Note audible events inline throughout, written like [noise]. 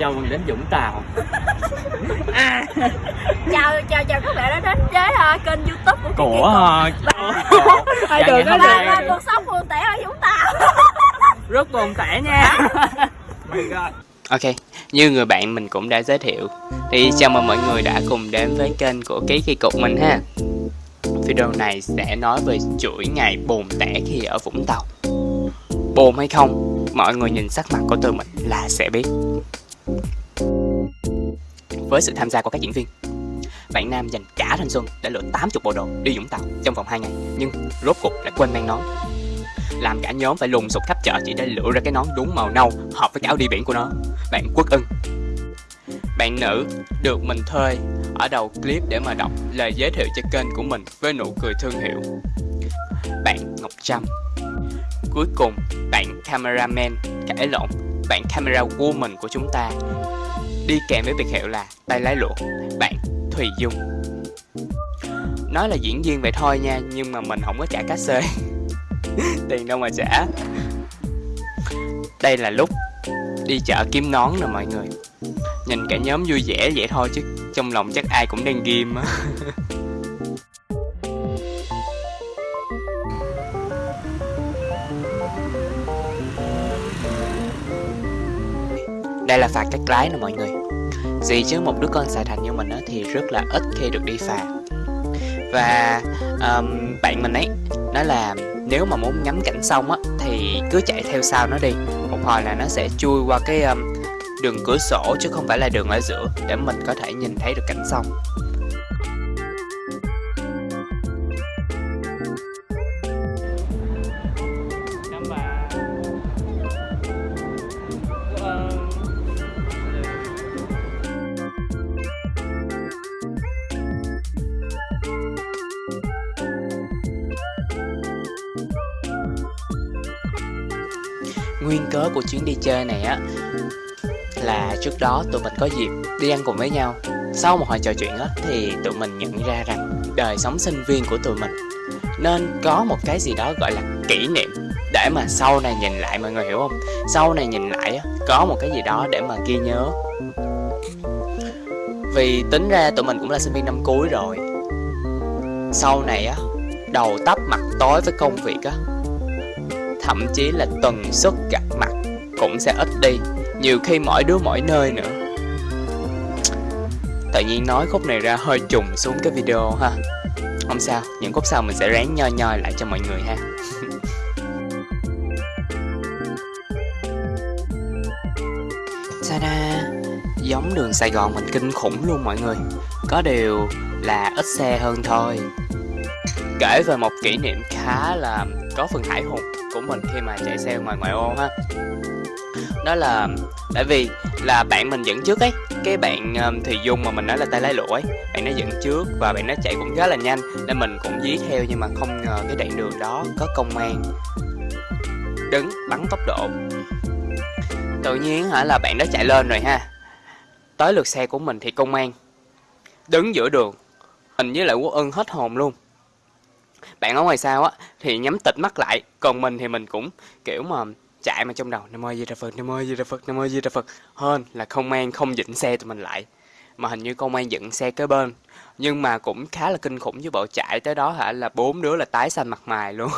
chào mừng đến Vũng Tàu. À, chào chào chào các bạn đã đến với uh, kênh youtube của của uh, hai đường là, là, là cuộc sống buồn tẻ ở Vũng Tàu. [laughs] Rất buồn tẻ nha. [laughs] Ok, như người bạn mình cũng đã giới thiệu Thì chào mừng mọi người đã cùng đến với kênh của Ký Kỳ Cục mình ha. Video này sẽ nói về chuỗi ngày buồn tẻ khi ở Vũng Tàu Buồn hay không, mọi người nhìn sắc mặt của tụi mình là sẽ biết. Với sự tham gia của các diễn viên Bạn Nam dành cả thanh xuân để lựa 80 bộ đồ đi Vũng Tàu trong vòng 2 ngày Nhưng rốt cuộc lại quên mang nón. Làm cả nhóm phải lùng sục khắp chợ chỉ để lựa ra cái nón đúng màu nâu hợp với cái áo đi biển của nó. Bạn quốc ưng. Bạn nữ được mình thuê ở đầu clip để mà đọc lời giới thiệu cho kênh của mình với nụ cười thương hiệu. Bạn ngọc trâm cuối cùng, bạn cameraman, cãi lộn, bạn camera woman của chúng ta. Đi kèm với biệt hiệu là tay lái lụa bạn thùy dung. Nói là diễn viên vậy thôi nha, nhưng mà mình không có trả cá xê. [laughs] Tiền đâu mà trả. Đây là lúc đi chợ kiếm nón nè mọi người. Nhìn cả nhóm vui vẻ vậy thôi chứ trong lòng chắc ai cũng đang ghim á. [laughs] đây là phạt cắt lái nè mọi người. Gì chứ một đứa con xài thành như mình thì rất là ít khi được đi phạt. và um, bạn mình ấy nói là nếu mà muốn ngắm cảnh sông á thì cứ chạy theo sau nó đi. Một hồi là nó sẽ chui qua cái um, đường cửa sổ chứ không phải là đường ở giữa để mình có thể nhìn thấy được cảnh sông. Nguyên cớ của chuyến đi chơi này á, là trước đó tụi mình có dịp đi ăn cùng với nhau. Sau một hồi trò chuyện á, thì tụi mình nhận ra rằng đời sống sinh viên của tụi mình nên có một cái gì đó gọi là kỷ niệm để mà sau này nhìn lại, mọi người hiểu không? Sau này nhìn lại á, có một cái gì đó để mà ghi nhớ. Vì tính ra tụi mình cũng là sinh viên năm cuối rồi. Sau này á, đầu tấp mặt tối với công việc á thậm chí là tần suất gặp mặt cũng sẽ ít đi, nhiều khi mỗi đứa mỗi nơi nữa. Tự nhiên nói khúc này ra hơi trùng xuống cái video ha. Không sao, những khúc sau mình sẽ ráng nhoi nhoi lại cho mọi người ha. [laughs] Ta giống đường sài gòn mình kinh khủng luôn mọi người. Có điều là ít xe hơn thôi. Kể về một kỷ niệm khá là có phần hải hùng của mình khi mà chạy xe ngoài ngoại ô ha. Đó là tại vì là bạn mình dẫn trước ấy cái bạn um, thì dung mà mình nói là tay lái lụa ấy bạn nó dẫn trước và bạn nó chạy cũng khá là nhanh nên mình cũng dí theo nhưng mà không ngờ cái đoạn đường đó có công an đứng bắn tốc độ. Tự nhiên hả là bạn đó chạy lên rồi ha. Tới lượt xe của mình thì công an đứng giữa đường mình với lại quốc ân hết hồn luôn bạn ở ngoài sao á, thì nhắm tịt mắt lại, còn mình thì mình cũng, kiểu mà, chạy mà trong đầu, nam ơi di đà phật, nam ơi di đà phật, nam ơi di đà phật. Hơn là không an không dịnh xe tụi mình lại, mà hình như công an dựng xe kế bên. Nhưng mà cũng khá là kinh khủng với bộ chạy tới đó hả, là bốn đứa là tái xanh mặt mày luôn.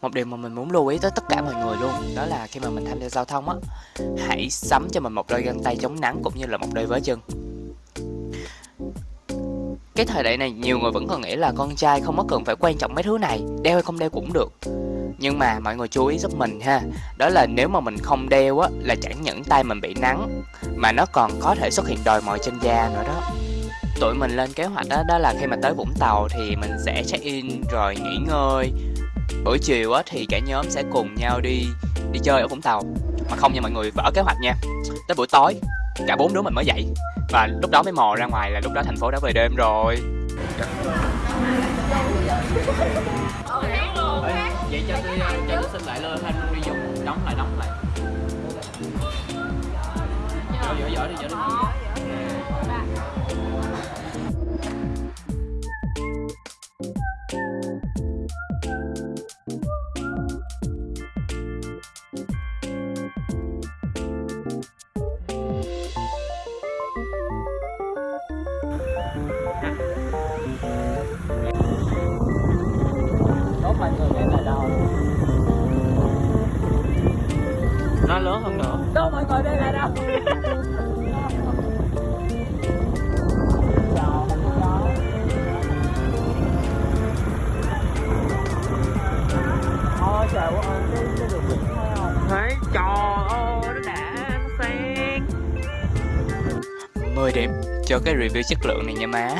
Một điều mà mình muốn lưu ý tới tất cả mọi người luôn, đó là khi mà mình tham gia giao thông á, hãy sắm cho mình một đôi găng tay chống nắng cũng như là một đôi vớ chân cái thời đại này nhiều người vẫn còn nghĩ là con trai không có cần phải quan trọng mấy thứ này, đeo hay không đeo cũng được. Nhưng mà mọi người chú ý giúp mình ha, đó là nếu mà mình không đeo á là chẳng những tay mình bị nắng, mà nó còn có thể xuất hiện đòi mồi trên da nữa đó. Tụi mình lên kế hoạch đó đó là khi mà tới vũng tàu thì mình sẽ check in rồi nghỉ ngơi. Buổi chiều á thì cả nhóm sẽ cùng nhau đi đi chơi ở vũng tàu. Mà không nha mọi người, vỡ kế hoạch nha. Tới buổi tối cả bốn đứa mình mới dậy. Và lúc đó mới mò ra ngoài là lúc đó thành phố đã về đêm rồi. Vậy cho tôi ờ, cho tôi xin lại lên thanh đi dùng. Đóng lại đóng lại. Giỏi dở dở đi dở đi. Ôi trời ơi, cái, đường biển thấy không? Thấy, trời ơi, nó đã sen 10 điểm cho cái review chất lượng này nha má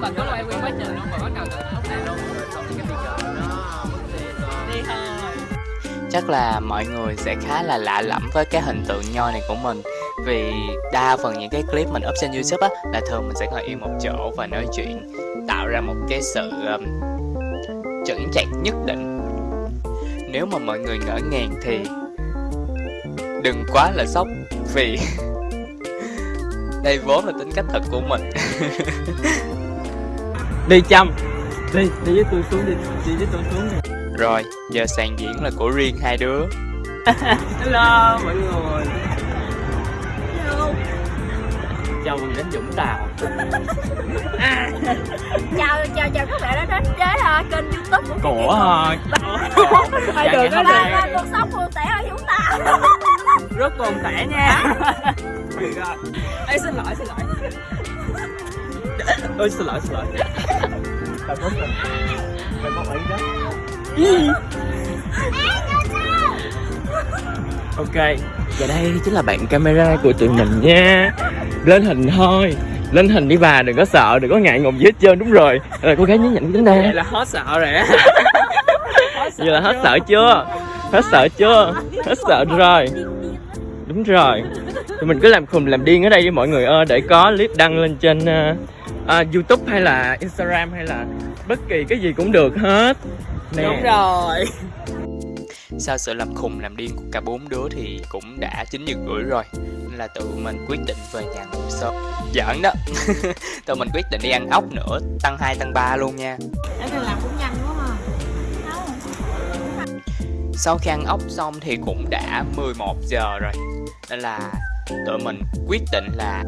không bà có quay nguyên quá trình luôn bà bắt đầu từ lúc này luôn. Rồi xong cái bây giờ nó đi thôi. Chắc là mọi người sẽ khá là lạ lẫm với cái hình tượng nho này của mình. Vì đa phần những cái clip mình up trên youtube á là thường mình sẽ ngồi yên một chỗ và nói chuyện tạo ra một cái sự um, chững chạc nhất định. Nếu mà mọi người ngỡ ngàng thì đừng quá là sốc vì [laughs] đây vốn là tính cách thật của mình [laughs] đi chăm. Đi đi với tôi xuống đi. Đi với tôi xuống đi. Rồi giờ sàn diễn là của riêng hai đứa. [laughs] Hello mọi người. Chào mừng đến Vũng Tàu. [laughs] Chào chào chào các bạn đã đến với uh, kênh youtube của của Hai Dạ, đường có ba ba cuộc sống buồn tẻ ở Vũng Tàu. Rất buồn tẻ nha. [laughs] Ê, xin lỗi xin lỗi [laughs] ơi xin lỗi xin lỗi. Tao có mình. Có ý đó. [laughs] Ok và đây chính là bạn camera của tụi mình nha. Lên hình thôi. Lên hình đi bà đừng có sợ đừng có ngại ngùng gì hết trơn đúng rồi. Rồi cô gái nhấn nhịn tính đây là hết sợ rồi. [laughs] Vậy là hết sợ chưa? Hết sợ chưa? Hết sợ rồi. Đúng rồi. Thì mình cứ làm khùng làm điên ở đây với mọi người ơi để có clip đăng lên trên ờ, ờ, youtube hay là instagram hay là bất kỳ cái gì cũng được hết. Nè. đúng rồi. Sau sự làm khùng làm điên của cả bốn đứa thì cũng đã chín giờ rưỡi rồi nên là tụi mình quyết định về nhà ngủ sớm. Giỡn đó. [laughs] Tụi mình quyết định đi ăn ốc nữa tăng 2 tăng 3 luôn nha. Em làm cũng nhanh quá mà sau khi ăn ốc xong thì cũng đã 11 giờ rồi nên là tụi mình quyết định là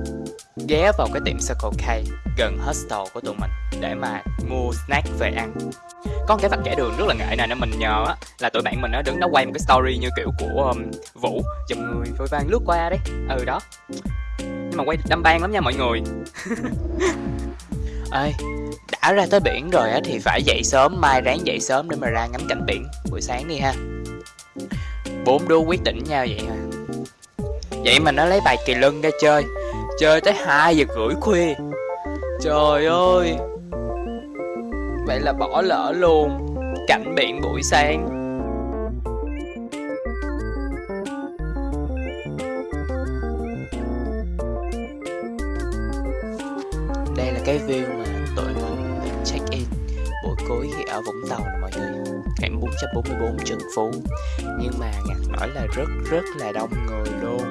ghé vào cái tiệm Circle K gần hostel của tụi mình để mà mua snack về ăn. Có một cái vạch kẻ đường rất là ngại này nên mình nhờ á là tụi bạn mình nó đứng đó quay một cái story như kiểu của um, Vũ chùm người vội vàng lướt qua đấy. Ừ đó. Nhưng mà quay đâm ban lắm nha mọi người. [laughs] Ơi đã ra tới biển rồi á thì phải dậy sớm mai ráng dậy sớm để mà ra ngắm cảnh biển buổi sáng đi ha. Bốn đứa quyết định nhau vậy hả vậy mà nó lấy bài kỳ lân ra chơi chơi tới 2 giờ rưỡi khuya. Trời ơi. Vậy là bỏ lỡ luôn. Cảnh biển buổi sáng. Đây là cái view mà tụi mình check in. Buổi cuối khi ở Vũng Tàu mọi người. Hẻm 444 Trần Phú. Nhưng mà ngặt nói là rất rất là đông người luôn.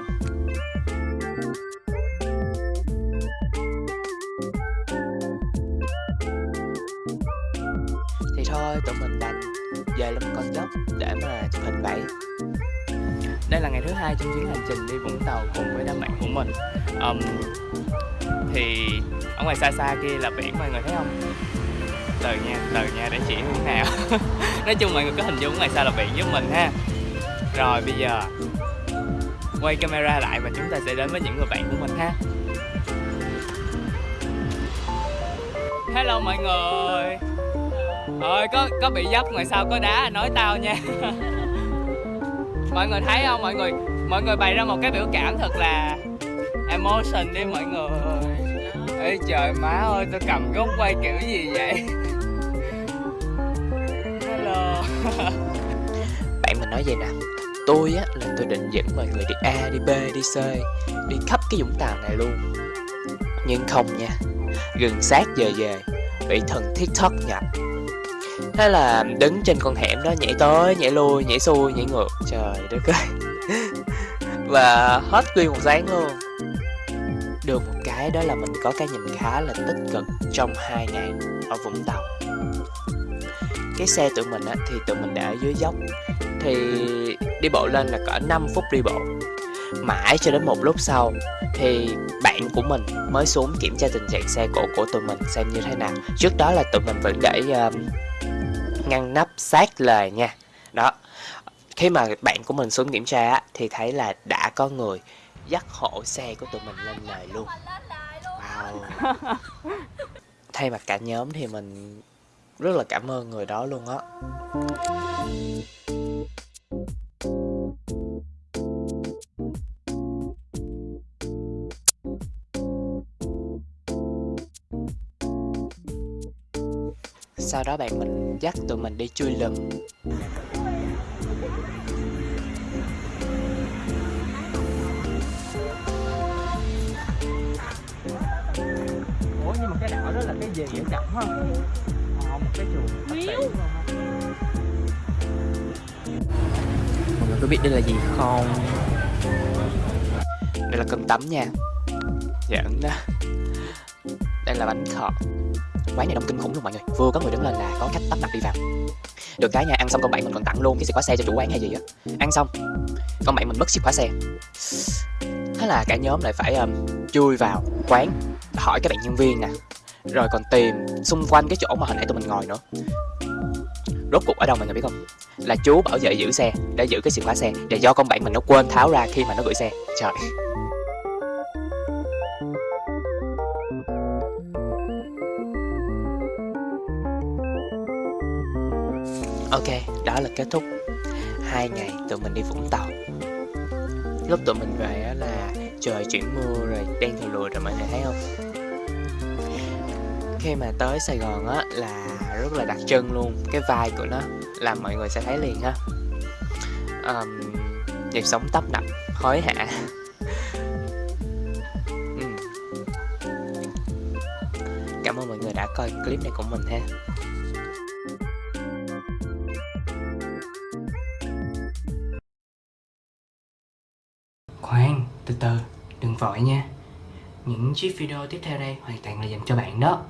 Đây là ngày thứ hai trong chuyến hành trình đi Vũng Tàu cùng với đám bạn của mình. Um, thì ở ngoài xa xa kia là biển mọi người thấy không? Từ nha từ nha để chỉ hướng nào? [laughs] Nói chung mọi người có hình dung ngoài xa là biển giúp mình ha. Rồi bây giờ quay camera lại và chúng ta sẽ đến với những người bạn của mình ha. Hello mọi người. Ơi có có bị dấp ngoài sau có đá nói tao nha. [laughs] mọi người thấy không? Mọi người mọi người bày ra một cái biểu cảm thật là emotion đi mọi người. Ê trời, má ơi, tôi cầm gốc quay kiểu gì vậy? Hello. [laughs] Bạn mình nói vậy nè, tôi á là tôi định dẫn mọi người đi a đi b đi c, đi khắp cái vũng tàu này luôn. Nhưng không nha, gần sát giờ về, bị thần tiktok nhập thế là đứng trên con hẻm đó nhảy tới nhảy lui nhảy xuôi nhảy ngược. Trời đất ơi. [laughs] Và hết nguyên một sáng luôn. Được một cái đó là mình có cái nhìn khá là tích cực trong hai ngày ở Vũng Tàu. Cái xe tụi mình á, thì tụi mình để ở dưới dốc. Thì đi bộ lên là cỡ 5 phút đi bộ. Mãi cho đến một lúc sau thì bạn của mình mới xuống kiểm tra tình trạng xe cộ của tụi mình xem như thế nào. Trước đó là tụi mình vẫn để uh, ngăn nắp sát lề nha. Đó. Khi mà bạn của mình xuống kiểm tra á, thì thấy là đã có người dắt hộ xe của tụi mình lên lề luôn. Wow. [laughs] Thay mặt cả nhóm thì mình rất là cảm ơn người đó luôn á sau đó bạn mình dắt tụi mình đi chui lùm. Ủa nhưng mà cái đảo đó là cái gì? Vậy trọng hả ờ, một cái chuồng Miếu. mọi người có biết đây là gì không? Đây là cơm tấm nha. Giỡn đó đây là bánh khọt quán này đông kinh khủng luôn mọi người. Vừa có người đứng lên là có khách tấp nập đi vào. Được cái nha ăn xong con bạn mình còn tặng luôn cái chìa khóa xe cho chủ quán hay gì á. Ăn xong con bạn mình mất chìa khóa xe. Thế là cả nhóm lại phải um, chui vào quán hỏi các bạn nhân viên nè. Rồi còn tìm xung quanh cái chỗ mà hồi nãy tụi mình ngồi nữa. Rốt cuộc ở đâu mọi người biết không? Là chú bảo vệ giữ xe để giữ cái chìa khóa xe và do con bạn mình nó quên tháo ra khi mà nó gửi xe. Trời. Ok đó là kết thúc. Hai ngày tụi mình đi vũng tàu. Lúc tụi mình về á là trời chuyển mưa rồi đen thùi lùi rồi mọi người thấy không? Khi mà tới sài gòn á là rất là đặc trưng luôn. Cái vai của nó là mọi người sẽ thấy liền ha um, nhịp sống tấp nập hối hả? [laughs] Ừ. Cảm ơn mọi người đã coi clip này của mình ha. Từ đừng vội nha. Những chiếc video tiếp theo đây hoàn toàn là dành cho bạn đó.